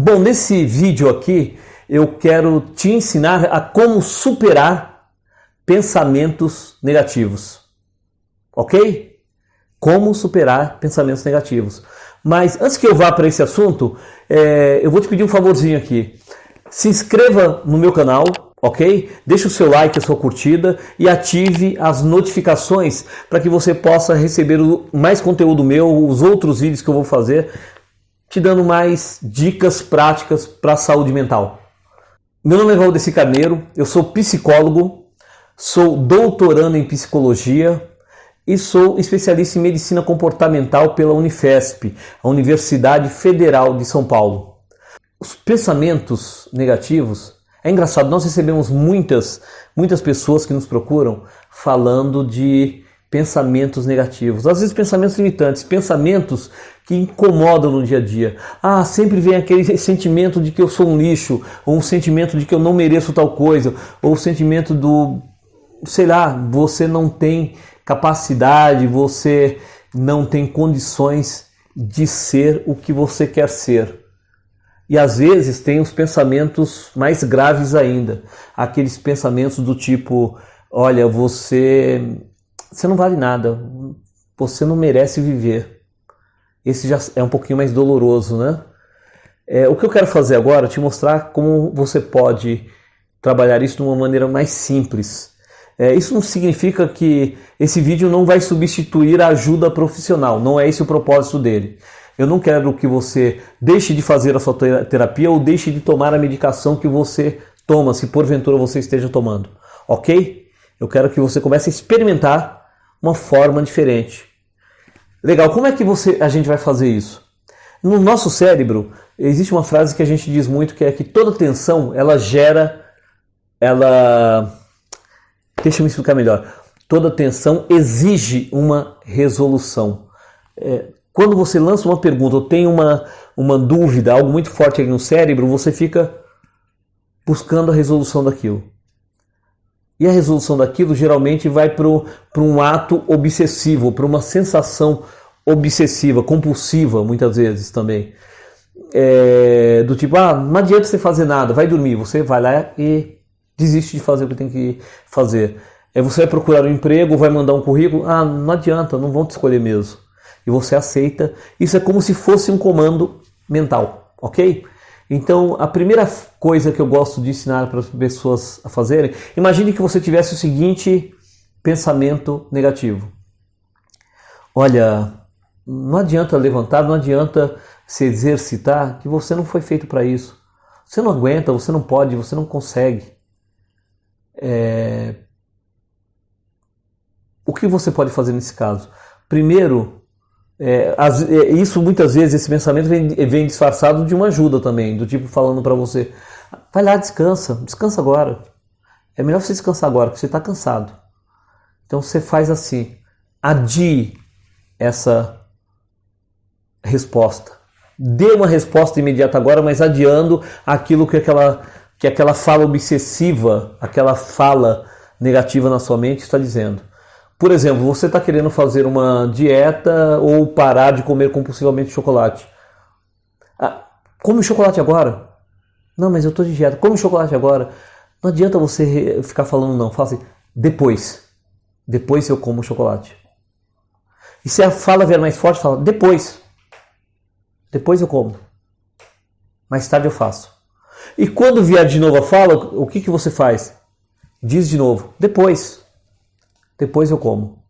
Bom, nesse vídeo aqui eu quero te ensinar a como superar pensamentos negativos. Ok? Como superar pensamentos negativos. Mas antes que eu vá para esse assunto, é, eu vou te pedir um favorzinho aqui. Se inscreva no meu canal, ok? Deixe o seu like, a sua curtida e ative as notificações para que você possa receber mais conteúdo meu, os outros vídeos que eu vou fazer te dando mais dicas práticas para a saúde mental. Meu nome é Valdeci Carneiro, eu sou psicólogo, sou doutorando em psicologia e sou especialista em medicina comportamental pela Unifesp, a Universidade Federal de São Paulo. Os pensamentos negativos, é engraçado, nós recebemos muitas, muitas pessoas que nos procuram falando de pensamentos negativos, às vezes pensamentos limitantes, pensamentos que incomodam no dia a dia. Ah, sempre vem aquele sentimento de que eu sou um lixo, ou um sentimento de que eu não mereço tal coisa, ou o sentimento do, sei lá, você não tem capacidade, você não tem condições de ser o que você quer ser. E às vezes tem os pensamentos mais graves ainda, aqueles pensamentos do tipo, olha, você você não vale nada, você não merece viver. Esse já é um pouquinho mais doloroso, né? É, o que eu quero fazer agora é te mostrar como você pode trabalhar isso de uma maneira mais simples. É, isso não significa que esse vídeo não vai substituir a ajuda profissional, não é esse o propósito dele. Eu não quero que você deixe de fazer a sua terapia ou deixe de tomar a medicação que você toma, se porventura você esteja tomando, ok? Eu quero que você comece a experimentar uma forma diferente. Legal, como é que você, a gente vai fazer isso? No nosso cérebro, existe uma frase que a gente diz muito que é que toda tensão ela gera, ela. Deixa eu me explicar melhor. Toda tensão exige uma resolução. É, quando você lança uma pergunta ou tem uma, uma dúvida, algo muito forte aí no cérebro, você fica buscando a resolução daquilo. E a resolução daquilo geralmente vai para um ato obsessivo, para uma sensação obsessiva, compulsiva, muitas vezes também. É, do tipo, ah, não adianta você fazer nada, vai dormir. Você vai lá e desiste de fazer o que tem que fazer. É, você vai procurar um emprego, vai mandar um currículo, ah, não adianta, não vão te escolher mesmo. E você aceita. Isso é como se fosse um comando mental, ok? Então, a primeira coisa que eu gosto de ensinar para as pessoas a fazerem, imagine que você tivesse o seguinte pensamento negativo. Olha, não adianta levantar, não adianta se exercitar, que você não foi feito para isso. Você não aguenta, você não pode, você não consegue. É... O que você pode fazer nesse caso? Primeiro, é, as, é, isso muitas vezes, esse pensamento vem, vem disfarçado de uma ajuda também, do tipo falando para você: vai lá, descansa, descansa agora. É melhor você descansar agora, porque você está cansado. Então você faz assim: adie essa resposta. Dê uma resposta imediata agora, mas adiando aquilo que aquela, que aquela fala obsessiva, aquela fala negativa na sua mente está dizendo. Por exemplo, você está querendo fazer uma dieta ou parar de comer compulsivamente chocolate. Ah, come chocolate agora. Não, mas eu estou de dieta. Come chocolate agora. Não adianta você ficar falando não. Fala assim, depois. Depois eu como chocolate. E se a fala vier mais forte, fala depois. Depois eu como. Mais tarde eu faço. E quando vier de novo a fala, o que, que você faz? Diz de novo, depois depois eu como.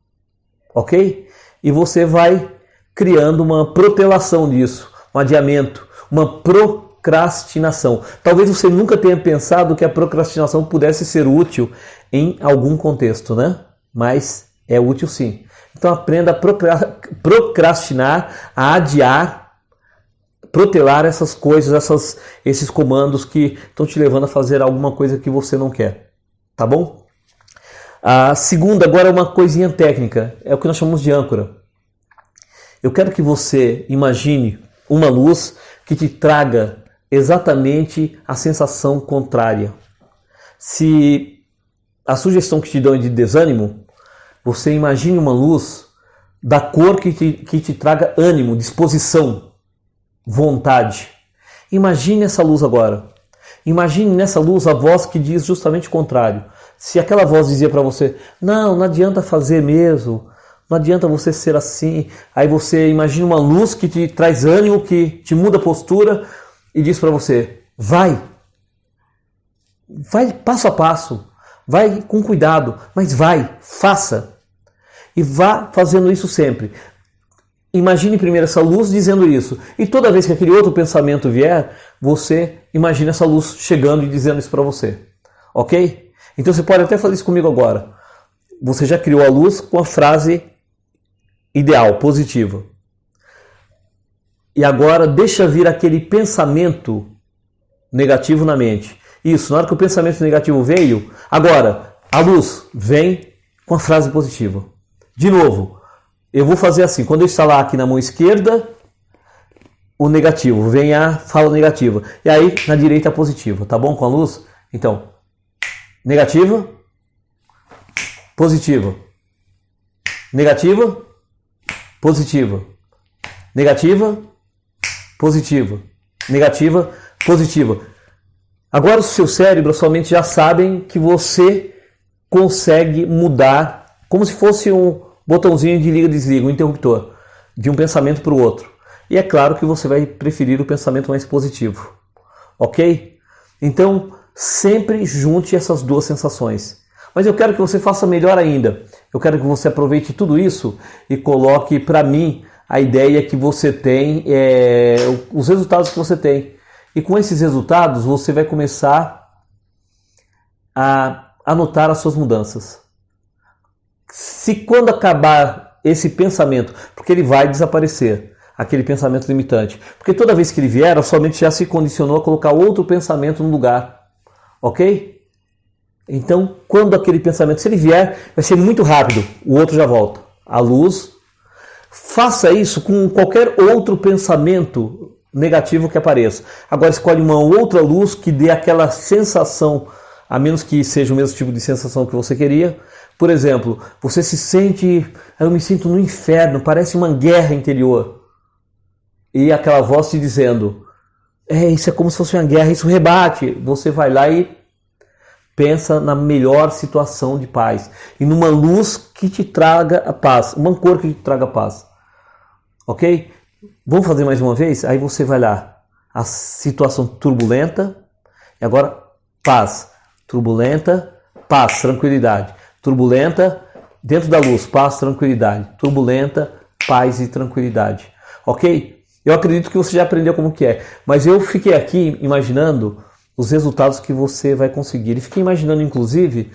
Ok? E você vai criando uma protelação disso, um adiamento, uma procrastinação. Talvez você nunca tenha pensado que a procrastinação pudesse ser útil em algum contexto, né? Mas é útil sim. Então aprenda a procrastinar, a adiar, protelar essas coisas, essas, esses comandos que estão te levando a fazer alguma coisa que você não quer. Tá bom? A segunda, agora, é uma coisinha técnica, é o que nós chamamos de âncora. Eu quero que você imagine uma luz que te traga exatamente a sensação contrária. Se a sugestão que te dão é de desânimo, você imagine uma luz da cor que te, que te traga ânimo, disposição, vontade. Imagine essa luz agora. Imagine nessa luz a voz que diz justamente o contrário. Se aquela voz dizia para você: "Não, não adianta fazer mesmo. Não adianta você ser assim". Aí você imagina uma luz que te traz ânimo, que te muda a postura e diz para você: "Vai. Vai passo a passo. Vai com cuidado, mas vai, faça. E vá fazendo isso sempre. Imagine primeiro essa luz dizendo isso. E toda vez que aquele outro pensamento vier, você imagine essa luz chegando e dizendo isso para você. Ok? Então você pode até fazer isso comigo agora. Você já criou a luz com a frase ideal, positiva. E agora deixa vir aquele pensamento negativo na mente. Isso, na hora que o pensamento negativo veio, agora a luz vem com a frase positiva. De novo, eu vou fazer assim: quando eu instalar aqui na mão esquerda, o negativo, vem a fala negativa. E aí na direita a positiva, tá bom com a luz? Então, negativa, positiva, negativa, positiva, negativa, positiva, negativa, positiva. Agora o seu cérebro, a sua mente já sabem que você consegue mudar como se fosse um botãozinho de liga e desliga, um interruptor, de um pensamento para o outro. E é claro que você vai preferir o pensamento mais positivo. Ok? Então, sempre junte essas duas sensações. Mas eu quero que você faça melhor ainda. Eu quero que você aproveite tudo isso e coloque para mim a ideia que você tem, é, os resultados que você tem. E com esses resultados você vai começar a anotar as suas mudanças. Se quando acabar esse pensamento, porque ele vai desaparecer, aquele pensamento limitante, porque toda vez que ele vier, a sua mente já se condicionou a colocar outro pensamento no lugar, ok? Então, quando aquele pensamento, se ele vier, vai ser muito rápido, o outro já volta. A luz, faça isso com qualquer outro pensamento negativo que apareça. Agora escolhe uma outra luz que dê aquela sensação, a menos que seja o mesmo tipo de sensação que você queria. Por exemplo, você se sente, eu me sinto no inferno, parece uma guerra interior. E aquela voz te dizendo, é, isso é como se fosse uma guerra, isso rebate. Você vai lá e pensa na melhor situação de paz e numa luz que te traga a paz, uma cor que te traga a paz. Ok? Vamos fazer mais uma vez? Aí você vai lá. A situação turbulenta. E agora, paz. Turbulenta, paz, tranquilidade. Turbulenta, dentro da luz, paz, tranquilidade. Turbulenta, paz e tranquilidade. Ok? Eu acredito que você já aprendeu como que é. Mas eu fiquei aqui imaginando os resultados que você vai conseguir. E fiquei imaginando, inclusive,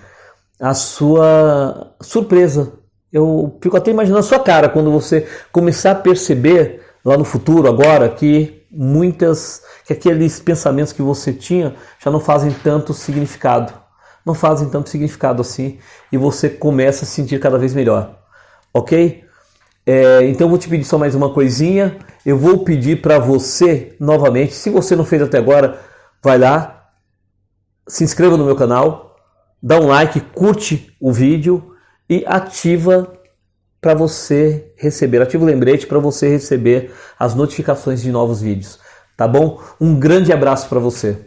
a sua surpresa. Eu fico até imaginando a sua cara quando você começar a perceber lá no futuro, agora, que muitas, que aqueles pensamentos que você tinha já não fazem tanto significado. Não fazem tanto significado assim e você começa a se sentir cada vez melhor. Ok? É, então vou te pedir só mais uma coisinha. Eu vou pedir para você novamente, se você não fez até agora, vai lá, se inscreva no meu canal, dá um like, curte o vídeo e ativa para você receber, ativa o lembrete para você receber as notificações de novos vídeos, tá bom? Um grande abraço para você.